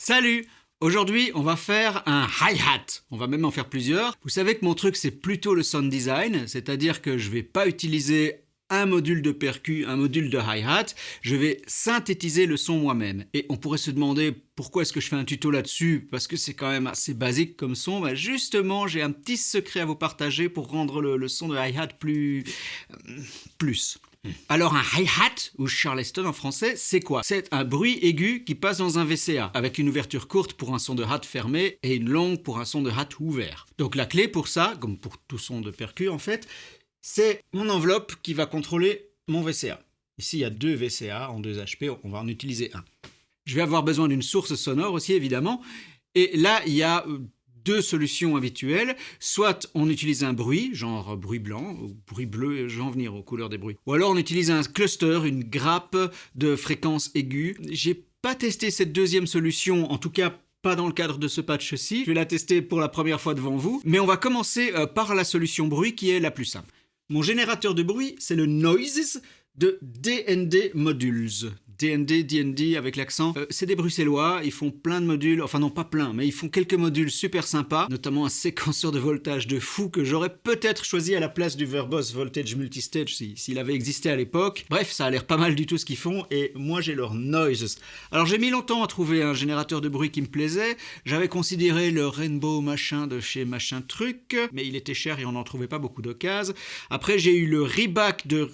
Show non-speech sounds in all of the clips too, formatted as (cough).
Salut Aujourd'hui, on va faire un hi-hat. On va même en faire plusieurs. Vous savez que mon truc, c'est plutôt le sound design, c'est-à-dire que je vais pas utiliser un module de percu, un module de hi-hat, je vais synthétiser le son moi-même. Et on pourrait se demander pourquoi est-ce que je fais un tuto là-dessus Parce que c'est quand même assez basique comme son. Bah justement, j'ai un petit secret à vous partager pour rendre le, son de hi-hat plus... Euh, plus. Alors un hi-hat, ou charleston en français, c'est quoi? C'est un bruit aigu qui passe dans un VCA, avec une ouverture courte pour un son de hat fermé et une longue pour un son de hat ouvert. Donc la clé pour ça, comme pour tout son de percu en fait, c'est mon enveloppe qui va contrôler mon VCA. Ici il y a deux VCA en 2 HP, on va en utiliser un. Je vais avoir besoin d'une source sonore aussi évidemment, et là il y a euh, deux solutions habituelles. Soit on utilise un bruit, genre bruit blanc, ou bruit bleu, je vais en venir aux couleurs des bruits. Ou alors on utilise un cluster, une grappe de fréquences aiguës. J'ai pas testé cette deuxième solution, en tout cas pas dans le cadre de ce patch-ci. Je vais la tester pour la première fois devant vous. Mais on va commencer euh, par la solution bruit qui est la plus simple. Mon générateur de bruit, c'est le Noises de DND Modules. DND, DND avec l'accent. Euh, c'est des bruxellois, ils font plein de modules, enfin non pas plein, mais ils font quelques modules super sympas, notamment un séquenceur de voltage de fou que j'aurais peut-être choisi à la place du Verbos Voltage Multistage s'il avait existé à l'époque. Bref, ça a l'air pas mal du tout ce qu'ils font, et moi j'ai leur Noises. Alors j'ai mis longtemps à trouver un générateur de bruit qui me plaisait, j'avais considéré le Rainbow machin de chez machin truc, mais il était cher et on n'en trouvait pas beaucoup d'occasions. Après j'ai eu le Reback de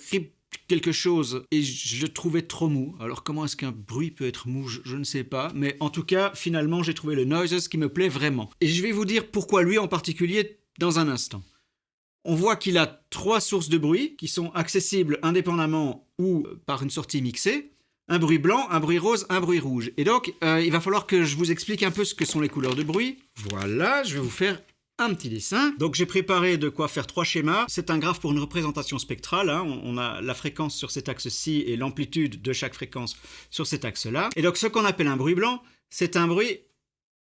quelque chose et je trouvais trop mou. Alors comment est-ce qu'un bruit peut être mou? Je, ne sais pas. Mais en tout cas, finalement, j'ai trouvé le Noises qui me plaît vraiment. Et je vais vous dire pourquoi lui en particulier dans un instant. On voit qu'il a trois sources de bruit qui sont accessibles indépendamment ou par une sortie mixée. Un bruit blanc, un bruit rose, un bruit rouge. Et donc, euh, il va falloir que je vous explique un peu ce que sont les couleurs de bruit. Voilà, je vais vous faire un petit dessin. Donc j'ai préparé de quoi faire trois schémas. C'est un graphe pour une représentation spectrale. Hein. On a la fréquence sur cet axe-ci et l'amplitude de chaque fréquence sur cet axe-là. Et donc ce qu'on appelle un bruit blanc, c'est un bruit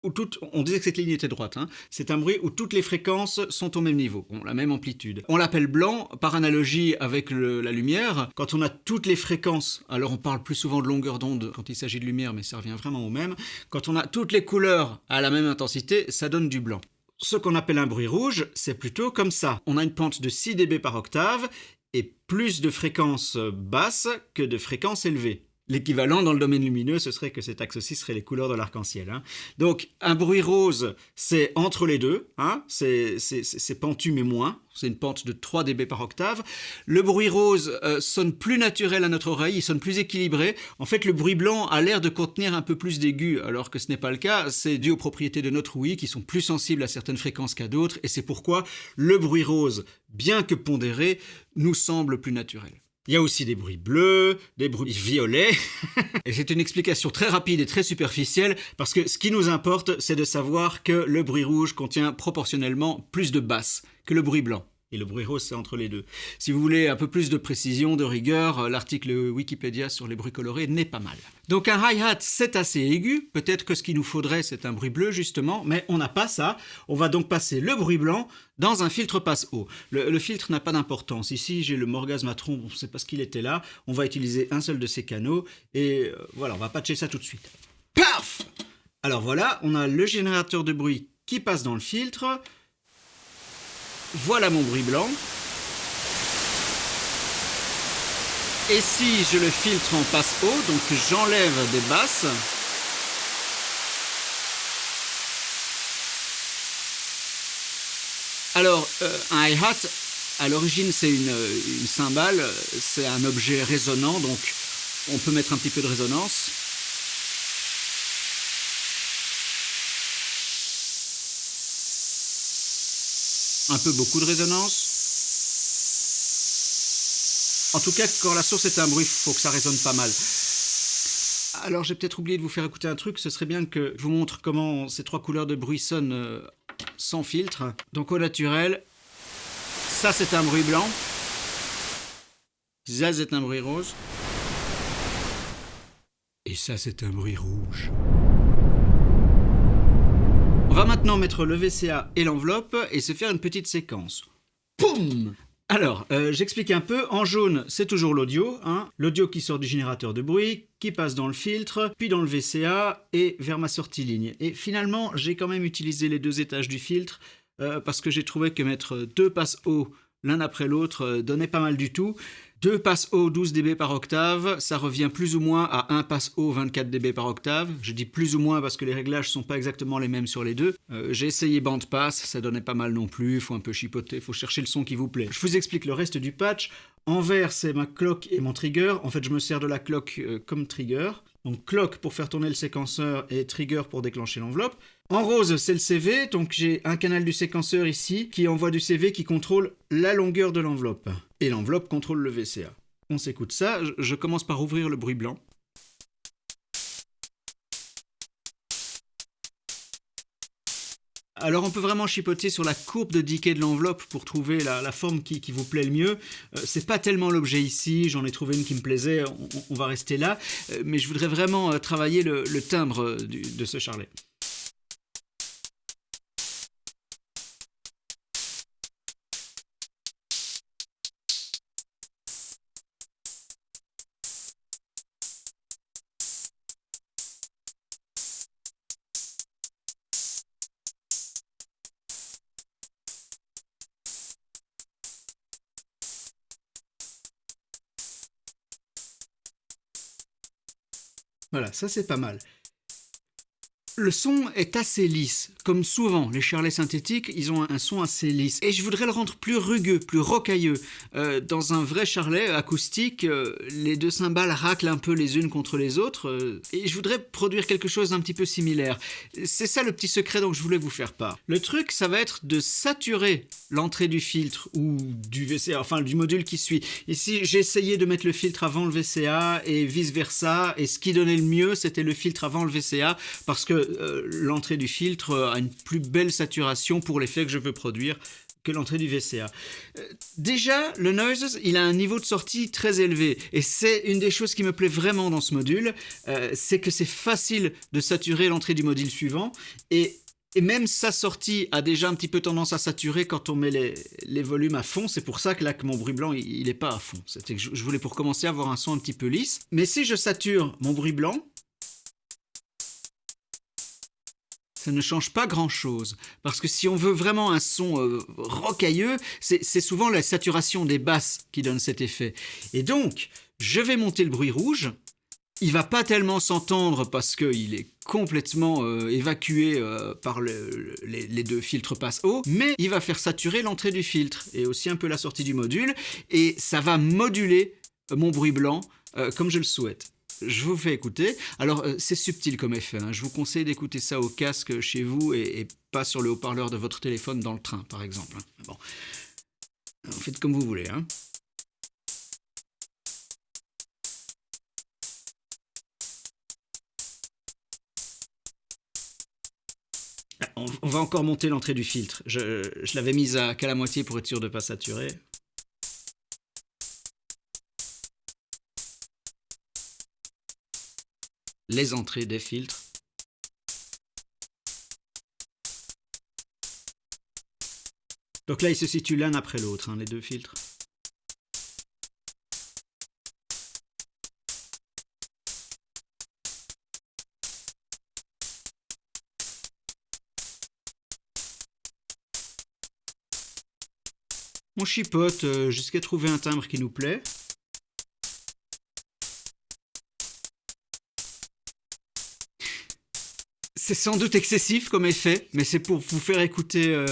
où on disait que cette ligne était droite, hein. c'est un bruit où toutes les fréquences sont au même niveau, ont la même amplitude. On l'appelle blanc par analogie avec la lumière. Quand on a toutes les fréquences, alors on parle plus souvent de longueur d'onde quand il s'agit de lumière, mais ça revient vraiment au même. Quand on a toutes les couleurs à la même intensité, ça donne du blanc. Ce qu'on appelle un bruit rouge, c'est plutôt comme ça. On a une pente de 6 dB par octave et plus de fréquences basses que de fréquences élevées. L'équivalent dans le domaine lumineux, ce serait que cet axe-ci serait les couleurs de l'arc-en-ciel. Hein. Donc un bruit rose, c'est entre les deux, hein. c'est pentu mais moins, c'est une pente de 3 dB par octave. Le bruit rose euh, sonne plus naturel à notre oreille, il sonne plus équilibré. En fait, le bruit blanc a l'air de contenir un peu plus d'aigus, alors que ce n'est pas le cas. C'est dû aux propriétés de notre ouïe qui sont plus sensibles à certaines fréquences qu'à d'autres, et c'est pourquoi le bruit rose, bien que pondéré, nous semble plus naturel. Il y a aussi des bruits bleus, des bruits violets. (laughs) et c'est une explication très rapide et très superficielle parce que ce qui nous importe, c'est de savoir que le bruit rouge contient proportionnellement plus de basses que le bruit blanc et le bruit rose, c'est entre les deux. Si vous voulez un peu plus de précision, de rigueur, euh, l'article Wikipédia sur les bruits colorés n'est pas mal. Donc un hi-hat, c'est assez aigu. Peut-être que ce qu'il nous faudrait, c'est un bruit bleu, justement, mais on n'a pas ça. On va donc passer le bruit blanc dans un filtre passe-haut. Le, filtre n'a pas d'importance. Ici, j'ai le Morgasmatron, on ne sait pas ce qu'il était là. On va utiliser un seul de ces canaux, et euh, voilà, on va patcher ça tout de suite. Paf Alors voilà, on a le générateur de bruit qui passe dans le filtre. Voilà mon bruit blanc. Et si je le filtre en passe haut, donc j'enlève des basses, Alors, euh, un hi-hat, à l'origine, c'est une, une, cymbale, c'est un objet résonnant, donc on peut mettre un petit peu de résonance. Un peu beaucoup de résonance. En tout cas, quand la source est un bruit, il faut que ça résonne pas mal. Alors j'ai peut-être oublié de vous faire écouter un truc, ce serait bien que je vous montre comment ces trois couleurs de bruit sonnent euh, sans filtre. Donc au naturel, ça c'est un bruit blanc, ça c'est un bruit rose, et ça c'est un bruit rouge. On va maintenant mettre le VCA et l'enveloppe et se faire une petite séquence. Poum Alors, euh, j'explique un peu. En jaune, c'est toujours l'audio. Hein. L'audio qui sort du générateur de bruit, qui passe dans le filtre, puis dans le VCA et vers ma sortie ligne. Et finalement, j'ai quand même utilisé les deux étages du filtre euh, parce que j'ai trouvé que mettre deux passes haut l'un après l'autre euh, donnait pas mal du tout. Deux passes haut 12 dB par octave, ça revient plus ou moins à un passe haut 24 dB par octave. Je dis plus ou moins parce que les réglages sont pas exactement les mêmes sur les deux. Euh, j'ai essayé band pass, ça donnait pas mal non plus, faut un peu chipoter, faut chercher le son qui vous plaît. Je vous explique le reste du patch. En vert, c'est ma clock et mon trigger. En fait, je me sers de la clock comme trigger. Donc clock pour faire tourner le séquenceur et trigger pour déclencher l'enveloppe. En rose, c'est le CV, donc j'ai un canal du séquenceur ici qui envoie du CV qui contrôle la longueur de l'enveloppe. Et l'enveloppe contrôle le VCA. On s'écoute ça, je commence par ouvrir le bruit blanc. Alors on peut vraiment chipoter sur la courbe de decay de l'enveloppe pour trouver la, forme qui, vous plaît le mieux. Euh, c'est pas tellement l'objet ici, j'en ai trouvé une qui me plaisait, on, va rester là. Euh, mais je voudrais vraiment euh, travailler le, timbre de ce charlet. Voilà, ça c'est pas mal. Le son est assez lisse, comme souvent les charlets synthétiques, ils ont un son assez lisse. Et je voudrais le rendre plus rugueux, plus rocailleux. Euh, dans un vrai charlet acoustique, euh, les deux cymbales raclent un peu les unes contre les autres, euh, et je voudrais produire quelque chose d'un petit peu similaire. C'est ça le petit secret dont je voulais vous faire part. Le truc, ça va être de saturer l'entrée du filtre, ou du VCA, enfin du module qui suit. Ici, j'ai essayé de mettre le filtre avant le VCA, et vice versa, et ce qui donnait le mieux, c'était le filtre avant le VCA, parce que euh, l'entrée du filtre a une plus belle saturation pour l'effet que je veux produire que l'entrée du VCA. Euh, déjà, le Noises, il a un niveau de sortie très élevé, et c'est une des choses qui me plaît vraiment dans ce module, euh, c'est que c'est facile de saturer l'entrée du module suivant, et, même sa sortie a déjà un petit peu tendance à saturer quand on met les, volumes à fond, c'est pour ça que là, que mon bruit blanc, il n'est pas à fond. C'était que je voulais pour commencer avoir un son un petit peu lisse, mais si je sature mon bruit blanc, ça ne change pas grand-chose. Parce que si on veut vraiment un son euh, rocailleux, c'est souvent la saturation des basses qui donne cet effet. Et donc, je vais monter le bruit rouge. Il va pas tellement s'entendre parce qu'il est complètement euh, évacué euh, par les, deux filtres passe haut, mais il va faire saturer l'entrée du filtre et aussi un peu la sortie du module, et ça va moduler mon bruit blanc comme je le souhaite je vous fais écouter. Alors, euh, c'est subtil comme effet. Hein. Je vous conseille d'écouter ça au casque chez vous et, pas sur le haut-parleur de votre téléphone dans le train, par exemple. Hein. Bon. Faites comme vous voulez. Hein. On va encore monter l'entrée du filtre. Je, l'avais mise à qu'à la moitié pour être sûr de ne pas saturer. Les entrées des filtres. Donc là, ils se situent l'un après l'autre, hein, les deux filtres. On chipote euh, jusqu'à trouver un timbre qui nous plaît. C'est sans doute excessif comme effet, mais c'est pour vous faire écouter, euh,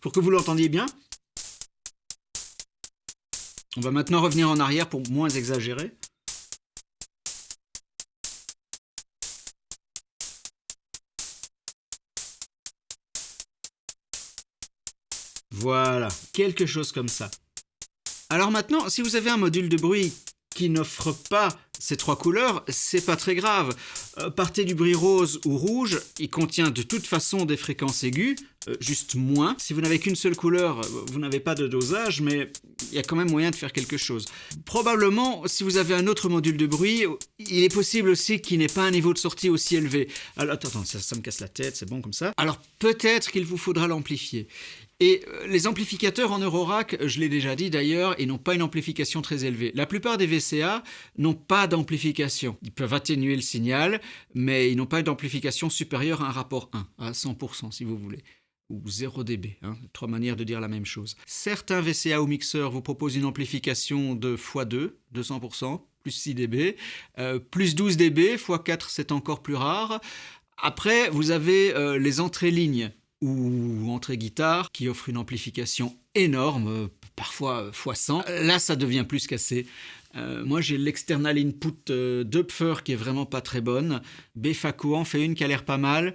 pour que vous l'entendiez bien. On va maintenant revenir en arrière pour moins exagérer. Voilà, quelque chose comme ça. Alors maintenant, si vous avez un module de bruit qui n'offre pas ces trois couleurs, c'est pas très grave. Euh, partez du bruit rose ou rouge, il contient de toute façon des fréquences aiguës, euh, juste moins. Si vous n'avez qu'une seule couleur, euh, vous n'avez pas de dosage, mais il y a quand même moyen de faire quelque chose. Probablement, si vous avez un autre module de bruit, il est possible aussi qu'il n'ait pas un niveau de sortie aussi élevé. Alors, attends, ça, me casse la tête, c'est bon comme ça. Alors, peut-être qu'il vous faudra l'amplifier. Et les amplificateurs en Eurorack, je l'ai déjà dit d'ailleurs, ils n'ont pas une amplification très élevée. La plupart des VCA n'ont pas d'amplification. Ils peuvent atténuer le signal, mais ils n'ont pas d'amplification supérieure à un rapport 1, à 100% si vous voulez ou 0 dB, hein, trois manières de dire la même chose. Certains VCA ou mixeurs vous proposent une amplification de x2, 200%, plus 6 dB, euh, plus 12 dB, x4 c'est encore plus rare. Après, vous avez euh, les entrées lignes ou entrée guitare qui offre une amplification énorme, parfois x100. Là, ça devient plus qu'assez. Euh, moi, j'ai l'external input euh, d'Upfer qui est vraiment pas très bonne. Befaco en fait une qui a l'air pas mal.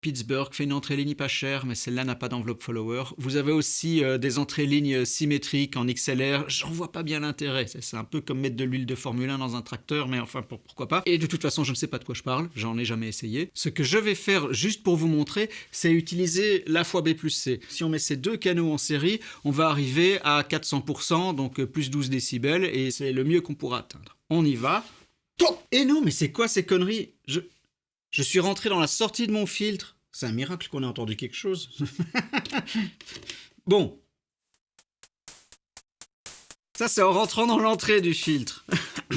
Pittsburgh fait une entrée ligne pas chère, mais celle-là n'a pas d'enveloppe follower. Vous avez aussi euh, des entrées lignes symétriques en XLR. J'en vois pas bien l'intérêt. C'est un peu comme mettre de l'huile de Formule 1 dans un tracteur, mais enfin, pourquoi pas? Et de toute façon, je ne sais pas de quoi je parle. J'en ai jamais essayé. Ce que je vais faire, juste pour vous montrer, c'est utiliser la fois B plus C. Si on met ces deux canaux en série, on va arriver à 400%, donc euh, plus 12 décibels, et c'est le mieux qu'on pourra atteindre. On y va. Et non, mais c'est quoi ces conneries? Je suis rentré dans la sortie de mon filtre. C'est un miracle qu'on ait entendu quelque chose. (laughs) bon. Ça, c'est en rentrant dans l'entrée du filtre. (coughs)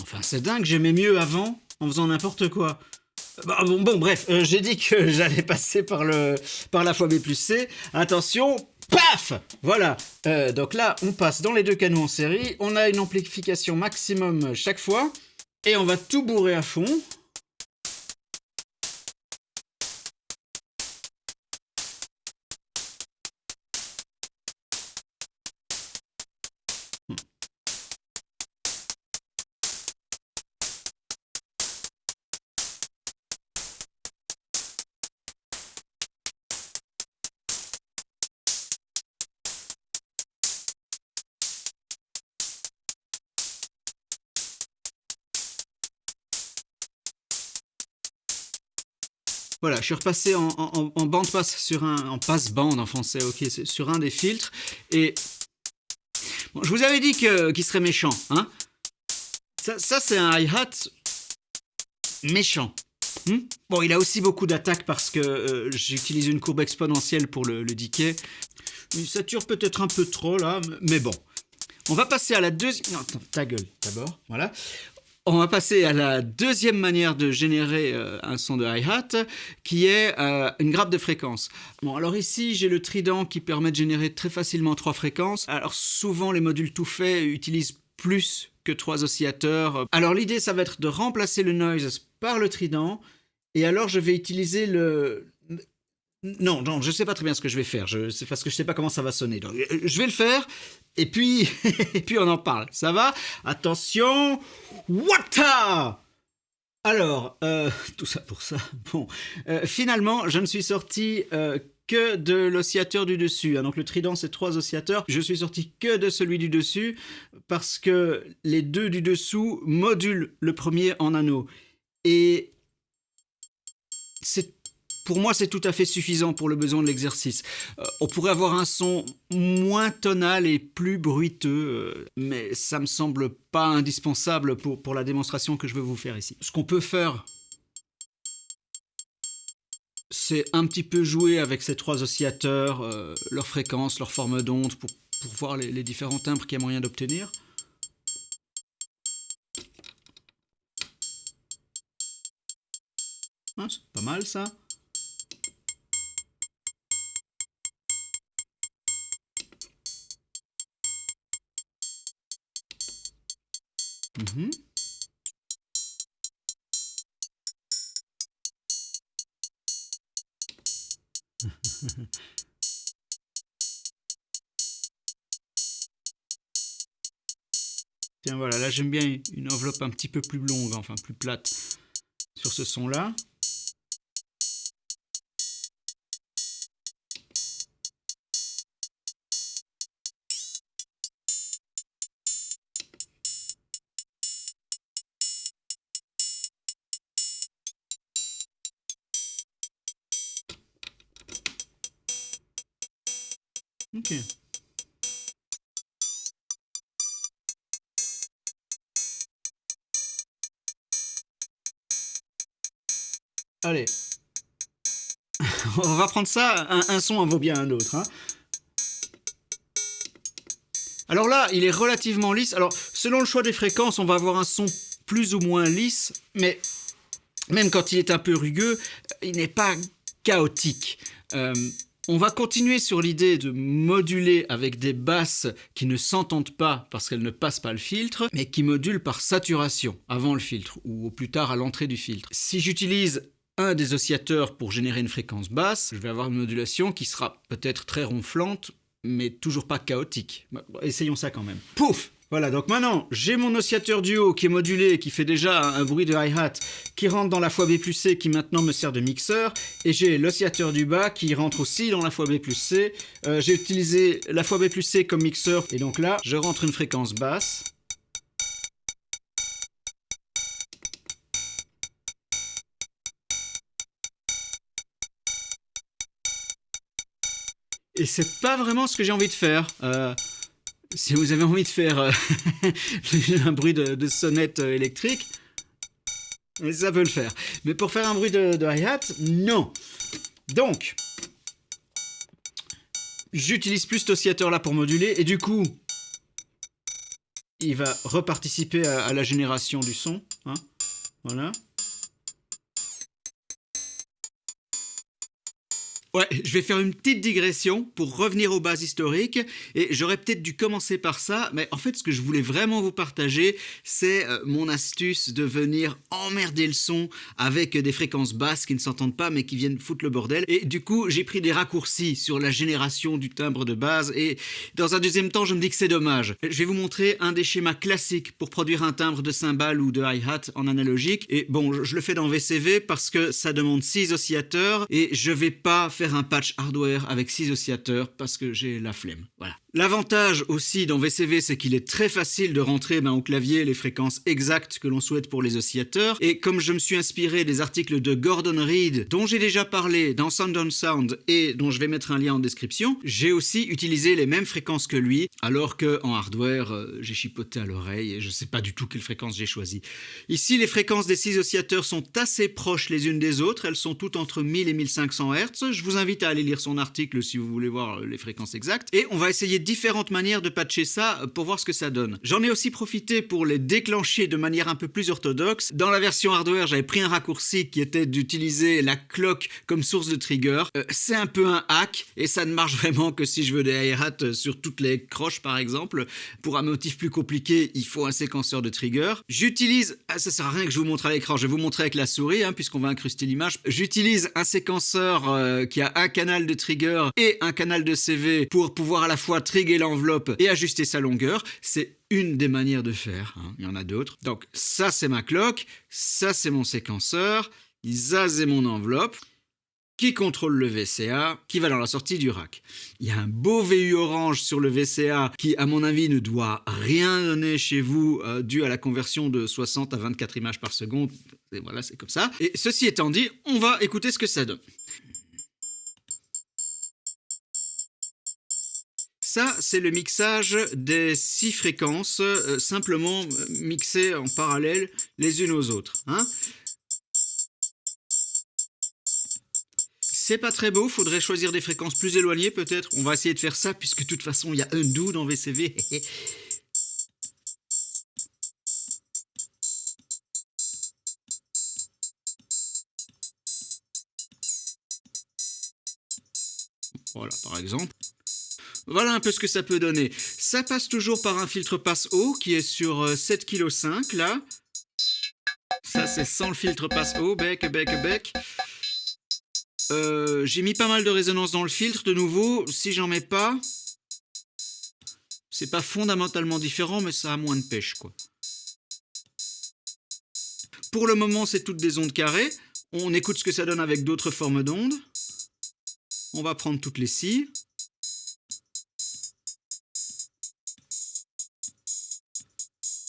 enfin, c'est dingue, j'aimais mieux avant en faisant n'importe quoi. Bah, bon, bref, euh, j'ai dit que (laughs) j'allais passer par, le, par la fois B plus C. Attention, paf Voilà, euh, donc là, on passe dans les deux canaux en série. On a une amplification maximum chaque fois. Et on va tout bourrer à fond. Voilà, je suis repassé en, bande passe sur un, en passe bande en français, ok, sur un des filtres. Et je vous avais dit qu'il serait méchant, hein. Ça, c'est un hi-hat méchant. Hmm? bon, il a aussi beaucoup d'attaques parce que euh, j'utilise une courbe exponentielle pour le, le decay. Il sature peut-être un peu trop là, mais bon. On va passer à la deuxième... Non, attends, ta gueule d'abord, voilà. On va passer à la deuxième manière de générer euh, un son de hi-hat, qui est euh, une grappe de fréquences. Bon, alors ici, j'ai le trident qui permet de générer très facilement trois fréquences. Alors souvent, les modules tout faits utilisent plus que trois oscillateurs. Alors l'idée, ça va être de remplacer le noise par le trident, et alors je vais utiliser le, non, non, je ne sais pas très bien ce que je vais faire, c'est parce que je ne sais pas comment ça va sonner. Euh, je vais le faire, et puis, (laughs) et puis on en parle. Ça va? Attention Wata Alors, euh, tout ça pour ça. (laughs) Bon, euh, finalement, je ne suis sorti que de l'oscillateur du dessus. Hein. Donc le trident, c'est trois oscillateurs. Je suis sorti que de celui du dessus, parce que les deux du dessous modulent le premier en anneau. Et c'est pour moi, c'est tout à fait suffisant pour le besoin de l'exercice. Euh, on pourrait avoir un son moins tonal et plus bruiteux, euh, mais ça me semble pas indispensable pour, la démonstration que je veux vous faire ici. Ce qu'on peut faire, c'est un petit peu jouer avec ces trois oscillateurs, euh, leur fréquence, leur forme d'onde, pour, voir les, les différents timbres qu'il y a moyen d'obtenir. Hein, c'est pas mal ça. Mhm. (laughs) Tiens, voilà, là j'aime bien une enveloppe un petit peu plus longue, enfin plus plate sur ce son-là. Ok. Allez. (laughs) On va prendre ça, un, son en vaut bien un autre. Hein. Alors là, il est relativement lisse. Alors, selon le choix des fréquences, on va avoir un son plus ou moins lisse, mais même quand il est un peu rugueux, il n'est pas chaotique. Euh, on va continuer sur l'idée de moduler avec des basses qui ne s'entendent pas parce qu'elles ne passent pas le filtre, mais qui modulent par saturation avant le filtre ou au plus tard à l'entrée du filtre. Si j'utilise un des oscillateurs pour générer une fréquence basse, je vais avoir une modulation qui sera peut-être très ronflante, mais toujours pas chaotique. Bah, essayons ça quand même. Pouf voilà, donc maintenant, j'ai mon oscillateur du haut qui est modulé, qui fait déjà un, bruit de hi-hat, qui rentre dans la fois B plus C, qui maintenant me sert de mixeur, et j'ai l'oscillateur du bas qui rentre aussi dans la fois B plus C. Euh, j'ai utilisé la fois B plus C comme mixeur, et donc là, je rentre une fréquence basse. Et c'est pas vraiment ce que j'ai envie de faire. Euh, si vous avez envie de faire euh, (laughs) un bruit de, sonnette euh, électrique, ça peut le faire. Mais pour faire un bruit de, hi-hat, non. Donc, j'utilise plus cet oscillateur là pour moduler et du coup, il va reparticiper à, la génération du son. Hein. voilà. Ouais, je vais faire une petite digression pour revenir aux bases historiques et j'aurais peut-être dû commencer par ça, mais en fait ce que je voulais vraiment vous partager, c'est euh, mon astuce de venir emmerder le son avec des fréquences basses qui ne s'entendent pas mais qui viennent foutre le bordel. Et du coup, j'ai pris des raccourcis sur la génération du timbre de base et dans un deuxième temps, je me dis que c'est dommage. Je vais vous montrer un des schémas classiques pour produire un timbre de cymbale ou de hi-hat en analogique. Et bon, je le fais dans VCV parce que ça demande 6 oscillateurs et je vais pas faire un patch hardware avec 6 oscillateurs parce que j'ai la flemme. Voilà. L'avantage aussi dans VCV, c'est qu'il est très facile de rentrer ben, au clavier les fréquences exactes que l'on souhaite pour les oscillateurs. Et comme je me suis inspiré des articles de Gordon Reed, dont j'ai déjà parlé dans Sound on Sound et dont je vais mettre un lien en description, j'ai aussi utilisé les mêmes fréquences que lui, alors que en hardware, euh, j'ai chipoté à l'oreille et je ne sais pas du tout quelle fréquence j'ai choisi. Ici, les fréquences des 6 oscillateurs sont assez proches les unes des autres, elles sont toutes entre 1000 et 1500 Hz. Je vous invite à aller lire son article si vous voulez voir les fréquences exactes. Et on va essayer différentes manières de patcher ça euh, pour voir ce que ça donne. J'en ai aussi profité pour les déclencher de manière un peu plus orthodoxe. Dans la version hardware, j'avais pris un raccourci qui était d'utiliser la cloque comme source de trigger. Euh, c'est un peu un hack et ça ne marche (laughs) vraiment que si je veux des hi-hats euh, sur toutes les croches par exemple. Pour un motif plus compliqué, il faut un séquenceur de trigger. J'utilise, ah, ça sert à rien que je vous montre à l'écran, je vais vous montrer avec la souris hein, puisqu'on va incruster l'image. J'utilise un séquenceur qui a un canal de trigger et un canal de CV pour pouvoir à la fois trigger l'enveloppe et ajuster sa longueur. C'est une des manières de faire, hein. il y en a d'autres. Donc ça c'est ma cloque, ça c'est mon séquenceur, ça c'est mon enveloppe qui contrôle le VCA, qui va dans la sortie du rack? Il y a un beau VU orange sur le VCA qui, à mon avis, ne doit rien donner chez vous euh, dû à la conversion de 60 à 24 images par seconde. Et voilà, c'est comme ça. Et ceci étant dit, on va écouter ce que ça donne. Ça, c'est le mixage des six fréquences, euh, simplement euh, mixées en parallèle les unes aux autres. Hein. c'est pas très beau, faudrait choisir des fréquences plus éloignées peut-être. On va essayer de faire ça, puisque de toute façon, il y a un do dans VCV. (laughs) voilà, par exemple. Voilà un peu ce que ça peut donner. Ça passe toujours par un filtre passe haut qui est sur 7,5 kg là. Ça c'est sans le filtre passe haut, bec, bec, bec. Euh, j'ai mis pas mal de résonance dans le filtre de nouveau. Si j'en mets pas, c'est pas fondamentalement différent, mais ça a moins de pêche quoi. Pour le moment, c'est toutes des ondes carrées. On écoute ce que ça donne avec d'autres formes d'ondes. On va prendre toutes les scies.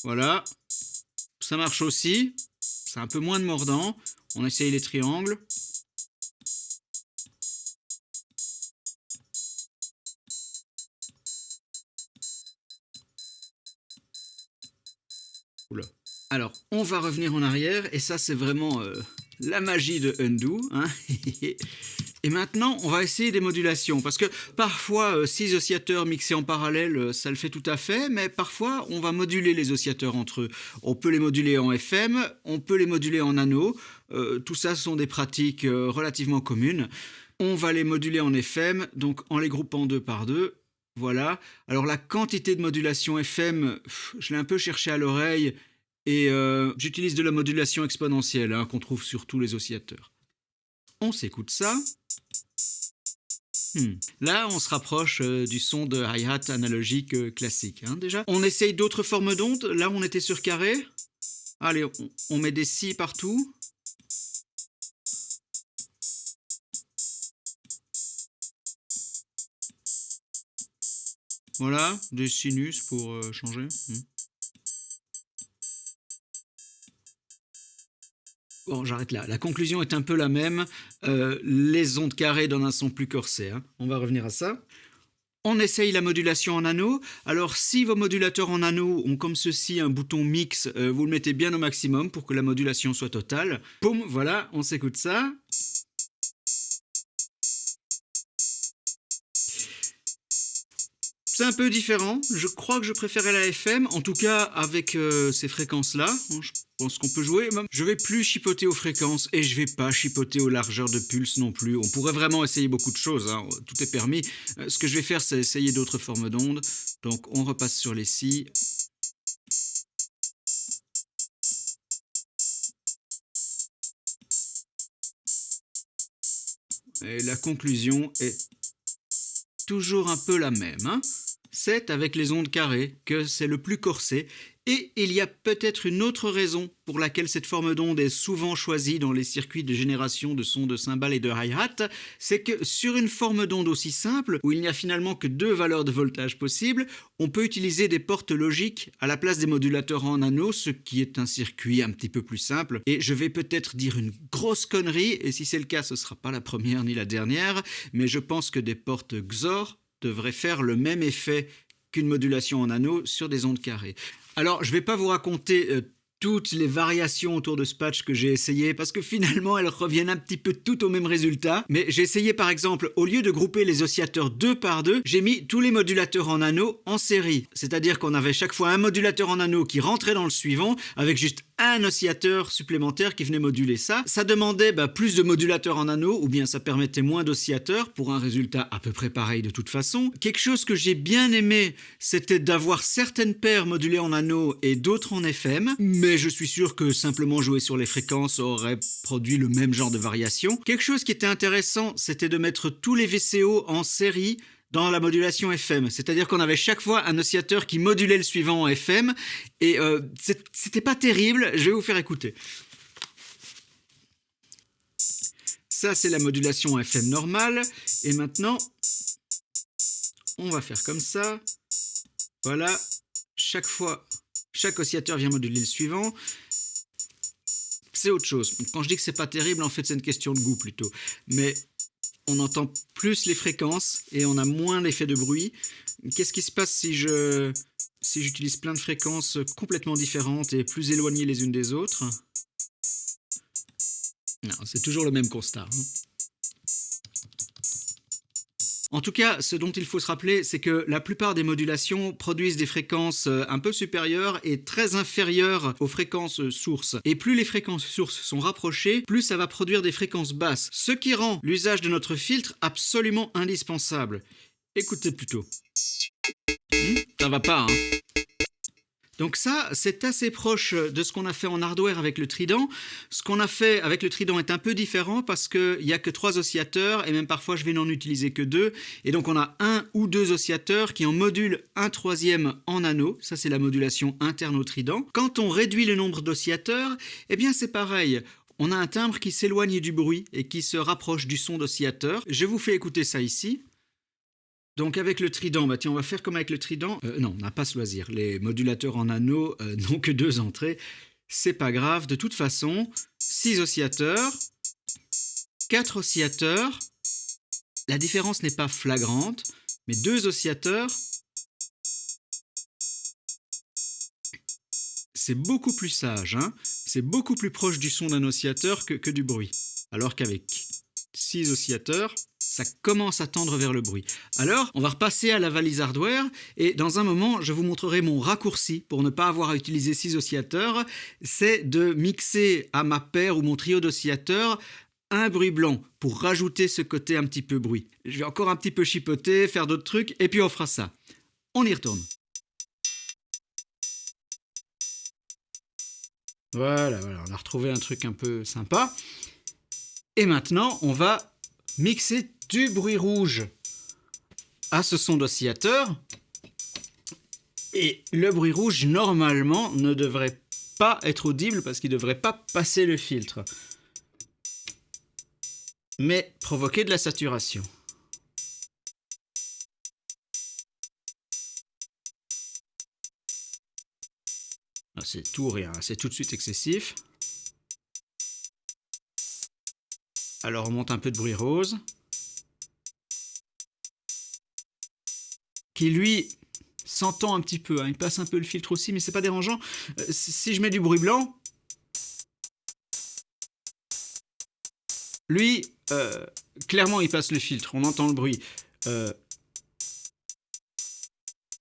Voilà. Ça marche aussi. C'est un peu moins de mordant. On essaye les triangles. Oula. Alors, on va revenir en arrière, et ça, c'est vraiment euh, la magie de Undo. Hein. (laughs) et maintenant, on va essayer des modulations, parce que parfois, 6 euh, oscillateurs mixés en parallèle, euh, ça le fait tout à fait, mais parfois, on va moduler les oscillateurs entre eux. On peut les moduler en FM, on peut les moduler en anneau, tout ça sont des pratiques relativement communes. On va les moduler en FM, donc en les groupant deux par deux, voilà. Alors la quantité de modulation FM, je l'ai un peu cherché à l'oreille, et euh, j'utilise de la modulation exponentielle hein, qu'on trouve sur tous les oscillateurs. On s'écoute ça. Hmm. Là, on se rapproche euh, du son de hi-hat analogique euh, classique. Hein. On essaye d'autres formes d'ondes. Là, on était sur carré. Allez, on, met des si partout. Voilà, des sinus pour changer. Hmm. Bon, j'arrête là. La conclusion est un peu la même. Euh, les ondes carrées donnent un son plus corsé. Hein. On va revenir à ça. On essaye la modulation en anneau. Alors, si vos modulateurs en anneau ont comme ceci un bouton mix, euh, vous le mettez bien au maximum pour que la modulation soit totale. Poum, voilà, on s'écoute ça. C'est un peu différent. Je crois que je préférais la FM, en tout cas avec euh, ces fréquences-là. Je pense qu'on peut jouer. Je vais plus chipoter aux fréquences et je vais pas chipoter aux largeurs de pulse non plus. On pourrait vraiment essayer beaucoup de choses. Hein. Tout est permis. Euh, ce que je vais faire, c'est essayer d'autres formes d'ondes. Donc on repasse sur les si. Et la conclusion est toujours un peu la même. Hein c'est avec les ondes carrées que c'est le plus corsé, et il y a peut-être une autre raison pour laquelle cette forme d'onde est souvent choisie dans les circuits de génération de sons de cymbales et de hi-hat, c'est que sur une forme d'onde aussi simple, où il n'y a finalement que deux valeurs de voltage possibles, on peut utiliser des portes logiques à la place des modulateurs en anneau, ce qui est un circuit un petit peu plus simple. Et je vais peut-être dire une grosse connerie, et si c'est le cas, ce ne sera pas la première ni la dernière, mais je pense que des portes XOR devrait faire le même effet qu'une modulation en anneau sur des ondes carrées. Alors, je ne vais pas vous raconter euh, toutes les variations autour de ce patch que j'ai essayé parce que finalement elles reviennent un petit peu toutes au même résultat. Mais j'ai essayé par exemple, au lieu de grouper les oscillateurs deux par deux, j'ai mis tous les modulateurs en anneau en série. C'est-à-dire qu'on avait chaque fois un modulateur en anneau qui rentrait dans le suivant avec juste un oscillateur supplémentaire qui venait moduler ça. Ça demandait bah, plus de modulateurs en anneau ou bien ça permettait moins d'oscillateurs pour un résultat à peu près pareil de toute façon. Quelque chose que j'ai bien aimé, c'était d'avoir certaines paires modulées en anneau et d'autres en FM, mais je suis sûr que simplement jouer sur les fréquences aurait produit le même genre de variation. Quelque chose qui était intéressant, c'était de mettre tous les VCO en série dans la modulation FM. C'est-à-dire qu'on avait chaque fois un oscillateur qui modulait le suivant en FM, et euh, c'était pas terrible, je vais vous faire écouter. Ça, c'est la modulation FM normale, et maintenant, on va faire comme ça. Voilà, chaque fois, chaque oscillateur vient moduler le suivant. C'est autre chose. Quand je dis que c'est pas terrible, en fait, c'est une question de goût plutôt. Mais on entend plus les fréquences et on a moins l'effet de bruit. Qu'est-ce qui se passe si je si j'utilise plein de fréquences complètement différentes et plus éloignées les unes des autres? Non, c'est toujours le même constat. Hein. En tout cas, ce dont il faut se rappeler, c'est que la plupart des modulations produisent des fréquences euh, un peu supérieures et très inférieures aux fréquences euh, sources. Et plus les fréquences sources sont rapprochées, plus ça va produire des fréquences basses, ce qui rend l'usage de notre filtre absolument indispensable. Écoutez plutôt. Hmm, ça va pas, hein donc ça, c'est assez proche de ce qu'on a fait en hardware avec le Trident. Ce qu'on a fait avec le Trident est un peu différent parce qu'il n'y a que trois oscillateurs et même parfois je vais n'en utiliser que deux. Et donc on a un ou deux oscillateurs qui en modulent un troisième en anneau. Ça c'est la modulation interne au Trident. Quand on réduit le nombre d'oscillateurs, eh bien c'est pareil. On a un timbre qui s'éloigne du bruit et qui se rapproche du son d'oscillateur. Je vous fais écouter ça ici. Donc avec le trident, bah tiens, on va faire comme avec le trident. Euh, non, on n'a pas ce loisir. Les modulateurs en anneau euh, (laughs) n'ont que deux entrées. C'est pas grave. De toute façon, 6 oscillateurs, 4 oscillateurs. La différence n'est pas flagrante, mais deux oscillateurs, c'est beaucoup plus sage, hein. c'est beaucoup plus proche du son d'un oscillateur que du bruit. Alors qu'avec 6 oscillateurs, ça commence à tendre vers le bruit. Alors, on va repasser à la valise hardware et dans un moment, je vous montrerai mon raccourci pour ne pas avoir à utiliser 6 oscillateurs. C'est de mixer à ma paire ou mon trio d'oscillateurs un bruit blanc pour rajouter ce côté un petit peu bruit. Je vais encore un petit peu chipoter, faire d'autres trucs et puis on fera ça. On y retourne. Voilà, voilà, on a retrouvé un truc un peu sympa. Et maintenant, on va mixer du bruit rouge à ce son d'oscillateur. Et le bruit rouge, normalement, ne devrait pas être audible parce qu'il ne devrait pas passer le filtre. Mais provoquer de la saturation. Ah, c'est tout ou rien, c'est tout de suite excessif. Alors on monte un peu de bruit rose. Qui lui s'entend un petit peu, hein. il passe un peu le filtre aussi, mais c'est pas dérangeant. Euh, si je mets du bruit blanc, lui, euh, clairement il passe le filtre, on entend le bruit. Euh,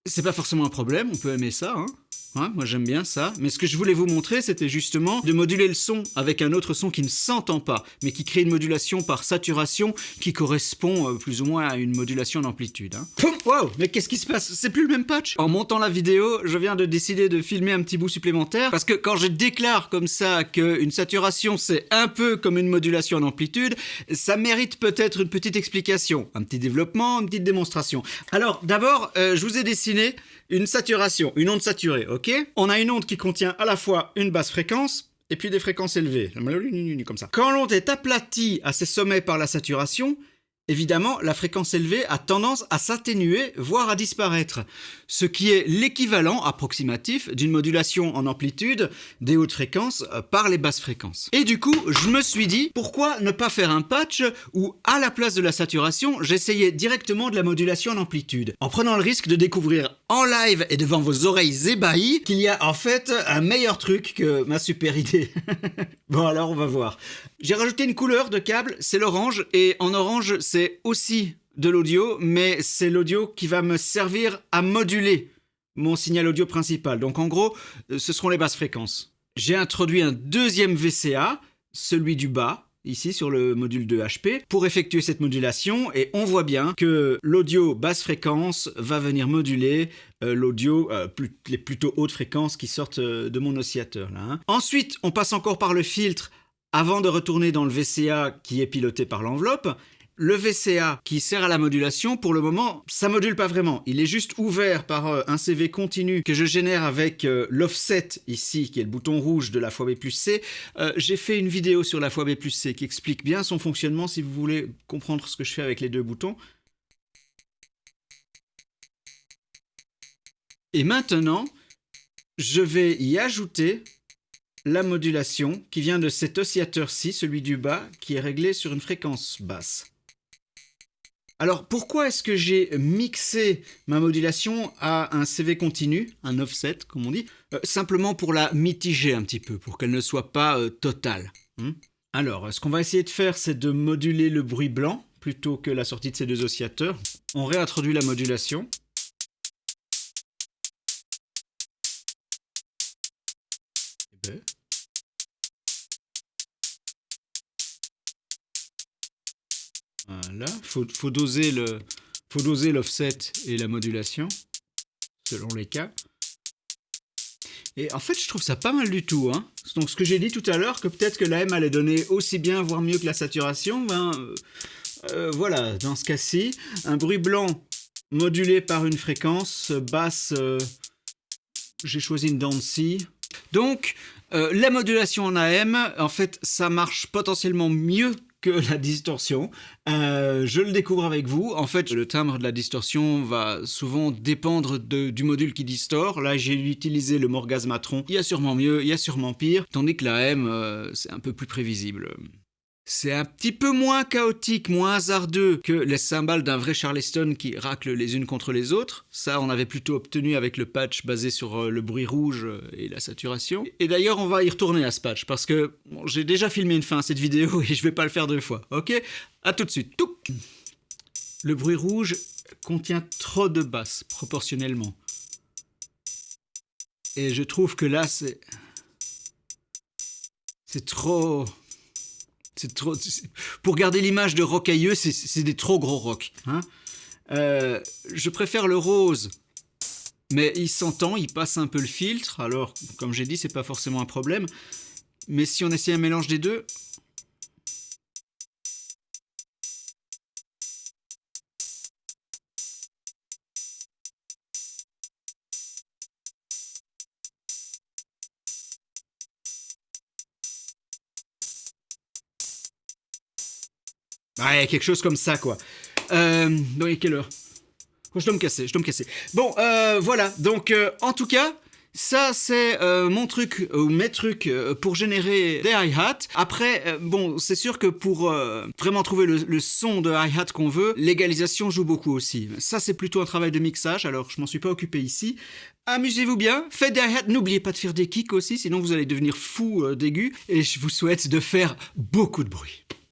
c'est pas forcément un problème, on peut aimer ça, hein moi j'aime bien ça, mais ce que je voulais vous montrer c'était justement de moduler le son avec un autre son qui ne s'entend pas, mais qui crée une modulation par saturation qui correspond euh, plus ou moins à une modulation d'amplitude. Hein. Wow, mais qu'est-ce qui se passe? C'est plus le même patch En montant la vidéo, je viens de décider de filmer un petit bout supplémentaire, parce que quand je déclare comme ça qu'une saturation c'est un peu comme une modulation d'amplitude, ça mérite peut-être une petite explication, un petit développement, une petite démonstration. Alors d'abord, euh, je vous ai dessiné une saturation, une onde saturée, ok? On a une onde qui contient à la fois une basse fréquence et puis des fréquences élevées, comme ça. Quand l'onde est aplatie à ses sommets par la saturation, Évidemment, la fréquence élevée a tendance à s'atténuer, voire à disparaître, ce qui est l'équivalent approximatif d'une modulation en amplitude des hautes fréquences euh, par les basses fréquences. Et du coup, je me suis dit, pourquoi ne pas faire un patch où, à la place de la saturation, j'essayais directement de la modulation en amplitude, en prenant le risque de découvrir en live et devant vos oreilles ébahies qu'il y a en fait un meilleur truc que ma super idée. (laughs) bon alors on va voir. J'ai rajouté une couleur de câble, c'est l'orange, et en orange c'est aussi de l'audio, mais c'est l'audio qui va me servir à moduler mon signal audio principal. Donc en gros, euh, ce seront les basses fréquences. J'ai introduit un deuxième VCA, celui du bas, ici sur le module de HP, pour effectuer cette modulation, et on voit bien que l'audio basse fréquence va venir moduler euh, l'audio euh, les plutôt hautes fréquences qui sortent de mon oscillateur. Hein. Ensuite, on passe encore par le filtre avant de retourner dans le VCA qui est piloté par l'enveloppe, le VCA qui sert à la modulation, pour le moment, ça module pas vraiment. Il est juste ouvert par euh, un CV continu que je génère avec euh, l'offset ici, qui est le bouton rouge de la fois B plus C. Euh, j'ai fait une vidéo sur la fois B plus C qui explique bien son fonctionnement si vous voulez comprendre ce que je fais avec les deux boutons. Et maintenant, je vais y ajouter la modulation qui vient de cet oscillateur-ci, celui du bas, qui est réglé sur une fréquence basse. Alors pourquoi est-ce que j'ai mixé ma modulation à un CV continu, un offset comme on dit, euh, simplement pour la mitiger un petit peu, pour qu'elle ne soit pas euh, totale. Hmm Alors ce qu'on va essayer de faire c'est de moduler le bruit blanc plutôt que la sortie de ces deux oscillateurs. On réintroduit la modulation. Voilà, faut, faut doser le, faut doser l'offset et la modulation selon les cas. Et en fait, je trouve ça pas mal du tout. Hein. Donc, ce que j'ai dit tout à l'heure, que peut-être que la M allait donner aussi bien, voire mieux que la saturation, ben euh, euh, voilà, dans ce cas-ci, un bruit blanc modulé par une fréquence basse, euh, j'ai choisi une dent Donc, la modulation en AM, en fait, ça marche potentiellement mieux que (laughs) la distorsion. Euh, je le découvre avec vous. En fait, le timbre de la distorsion va souvent dépendre du module qui distord. Là, j'ai utilisé le Morgasmatron. Il y a sûrement mieux, il y a sûrement pire. Tandis que la euh, c'est un peu plus prévisible. C'est un petit peu moins chaotique, moins hasardeux que les cymbales d'un vrai Charleston qui raclent les unes contre les autres. Ça, on avait plutôt obtenu avec le patch basé sur euh, le bruit rouge et la saturation. Et d'ailleurs, on va y retourner à ce patch parce que j'ai déjà filmé une fin à cette vidéo (laughs) et je vais pas le faire deux fois. Ok? À tout de suite. Le bruit rouge contient trop de basses proportionnellement. Et je trouve que là, c'est... C'est trop... C'est trop... Pour garder l'image de rocailleux, c'est des trop gros rocs. Hein euh, je préfère le rose. Mais il s'entend, il passe un peu le filtre. Alors, comme j'ai dit, c'est pas forcément un problème. Mais si on essaie un mélange des deux, Ouais, quelque chose comme ça, quoi. Euh, donc, quelle heure? Je dois me casser, je dois me casser. Bon, euh, voilà. Donc, euh, en tout cas, ça, c'est euh, mon truc, ou mes trucs pour générer des hi-hats. Après, bon, c'est sûr que pour vraiment trouver le, le son de hi-hat qu'on veut, l'égalisation joue beaucoup aussi. Ça, c'est plutôt un travail de mixage, alors je m'en suis pas occupé ici. Amusez-vous bien, faites des hi-hats, n'oubliez pas de faire des kicks aussi, sinon vous allez devenir fou d'aigu, et je vous souhaite de faire beaucoup de bruit.